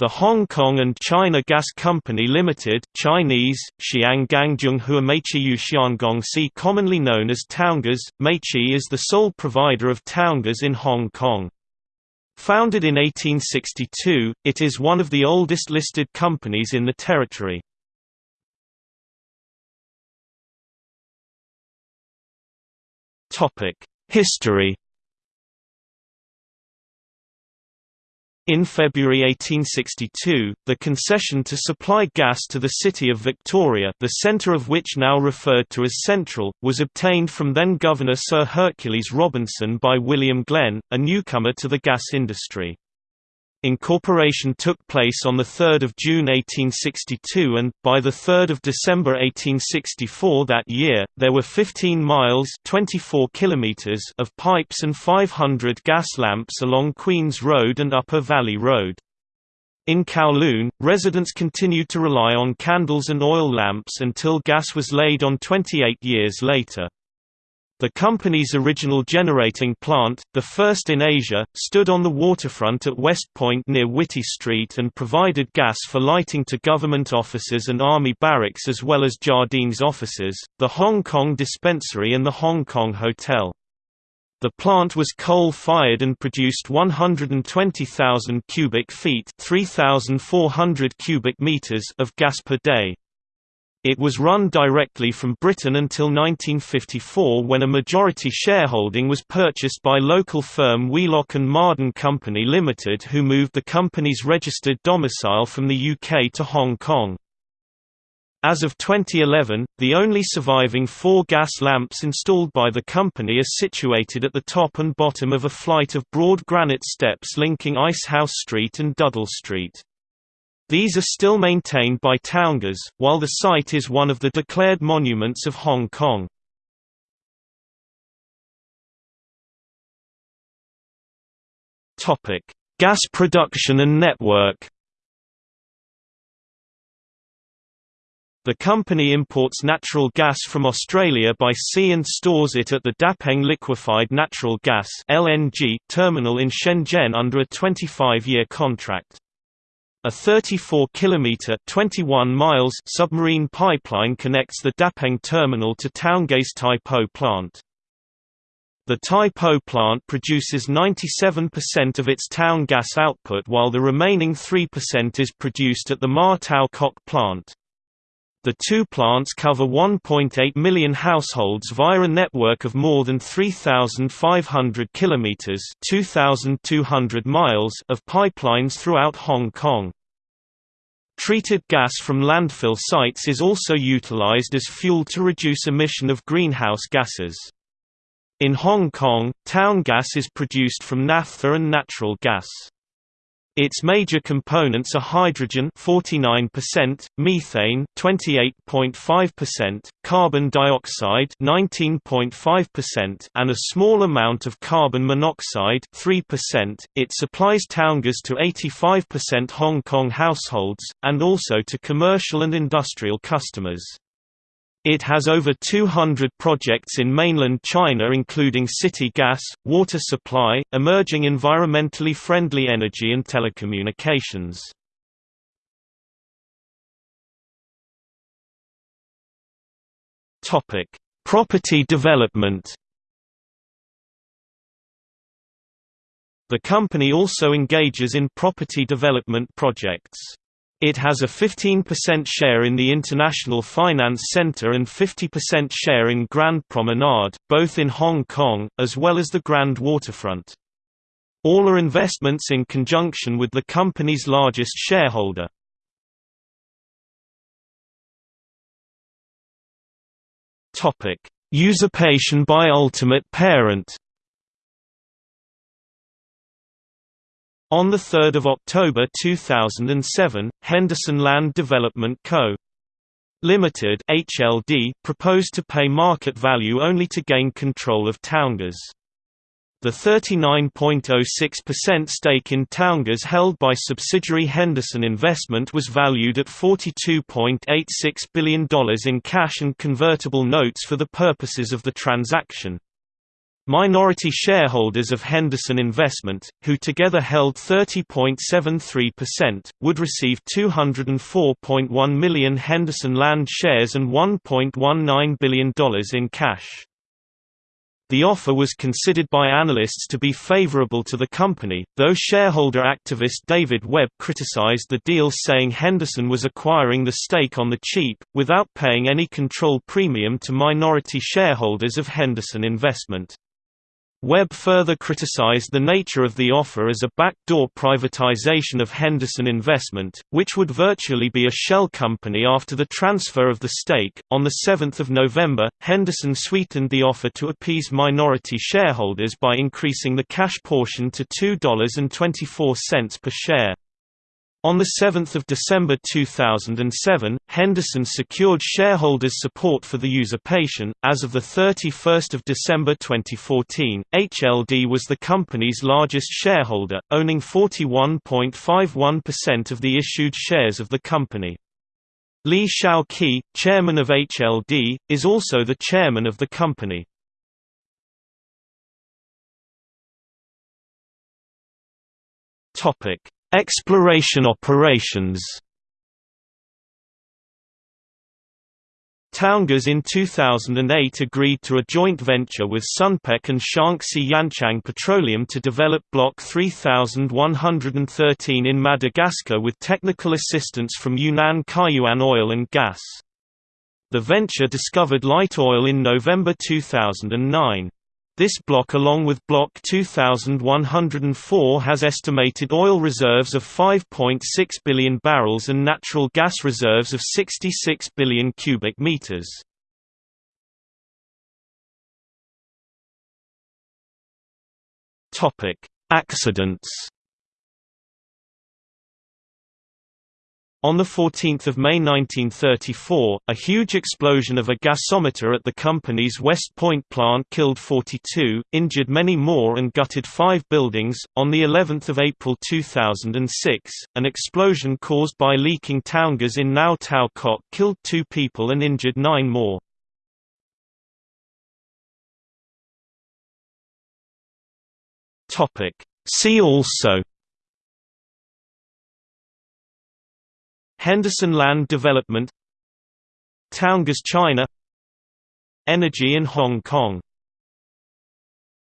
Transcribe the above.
The Hong Kong and China Gas Company Limited Chinese, Xiangongxi commonly known as Towngas, Meiqi is the sole provider of Towngas in Hong Kong. Founded in 1862, it is one of the oldest listed companies in the territory. History In February 1862, the concession to supply gas to the city of Victoria the centre of which now referred to as Central, was obtained from then-Governor Sir Hercules Robinson by William Glenn, a newcomer to the gas industry. Incorporation took place on 3 June 1862 and, by 3 December 1864 that year, there were 15 miles 24 kilometers of pipes and 500 gas lamps along Queen's Road and Upper Valley Road. In Kowloon, residents continued to rely on candles and oil lamps until gas was laid on 28 years later. The company's original generating plant, the first in Asia, stood on the waterfront at West Point near Whitty Street and provided gas for lighting to government offices and army barracks as well as Jardine's offices, the Hong Kong Dispensary and the Hong Kong Hotel. The plant was coal-fired and produced 120,000 cubic feet 3,400 cubic meters of gas per day. It was run directly from Britain until 1954 when a majority shareholding was purchased by local firm Wheelock and Marden Company Limited who moved the company's registered domicile from the UK to Hong Kong. As of 2011, the only surviving four gas lamps installed by the company are situated at the top and bottom of a flight of broad granite steps linking Icehouse Street and Duddell Street. These are still maintained by Towngas, while the site is one of the declared monuments of Hong Kong. Gas production and network The company imports natural gas from Australia by sea and stores it at the Dapeng Liquefied Natural Gas terminal in Shenzhen under a 25-year contract. A 34 kilometer 21 miles submarine pipeline connects the Dapeng terminal to Towngas Tai Po plant. The Tai Po plant produces 97% of its town gas output while the remaining 3% is produced at the Ma Tau Kok plant. The two plants cover 1.8 million households via a network of more than 3,500 kilometers (2,200 miles) of pipelines throughout Hong Kong. Treated gas from landfill sites is also utilized as fuel to reduce emission of greenhouse gases. In Hong Kong, town gas is produced from naphtha and natural gas. Its major components are hydrogen 49%, methane 28.5%, carbon dioxide 19.5%, and a small amount of carbon monoxide 3%. It supplies Towngas to 85% Hong Kong households and also to commercial and industrial customers. It has over 200 projects in mainland China including city gas, water supply, emerging environmentally friendly energy and telecommunications. Property development The company also engages in property development projects. It has a 15% share in the International Finance Center and 50% share in Grand Promenade, both in Hong Kong, as well as the Grand Waterfront. All are investments in conjunction with the company's largest shareholder. Usurpation by ultimate parent On 3 October 2007, Henderson Land Development Co. Limited (HLD) proposed to pay market value only to gain control of Towngas. The 39.06% stake in Towngas held by subsidiary Henderson Investment was valued at $42.86 billion in cash and convertible notes for the purposes of the transaction. Minority shareholders of Henderson Investment, who together held 30.73%, would receive 204.1 million Henderson Land shares and $1.19 billion in cash. The offer was considered by analysts to be favorable to the company, though shareholder activist David Webb criticized the deal saying Henderson was acquiring the stake on the cheap, without paying any control premium to minority shareholders of Henderson Investment. Webb further criticized the nature of the offer as a backdoor privatization of Henderson Investment, which would virtually be a shell company after the transfer of the stake. On the 7th of November, Henderson sweetened the offer to appease minority shareholders by increasing the cash portion to $2.24 per share. On 7 December 2007, Henderson secured shareholders' support for the usurpation. As of 31 December 2014, HLD was the company's largest shareholder, owning 41.51% of the issued shares of the company. Lee Shau-kee, chairman of HLD, is also the chairman of the company. Topic Exploration operations Towngas in 2008 agreed to a joint venture with Sunpec and Shaanxi Yanchang Petroleum to develop Block 3113 in Madagascar with technical assistance from Yunnan Kaiyuan Oil and Gas. The venture discovered light oil in November 2009. This block along with Block 2104 has estimated oil reserves of 5.6 billion barrels and natural gas reserves of 66 billion cubic meters. Accidents On 14 May 1934, a huge explosion of a gasometer at the company's West Point plant killed 42, injured many more and gutted five buildings. On the 11th of April 2006, an explosion caused by leaking towngas in Ma Tau Kok killed two people and injured nine more. See also Henderson Land Development Towngas China Energy in Hong Kong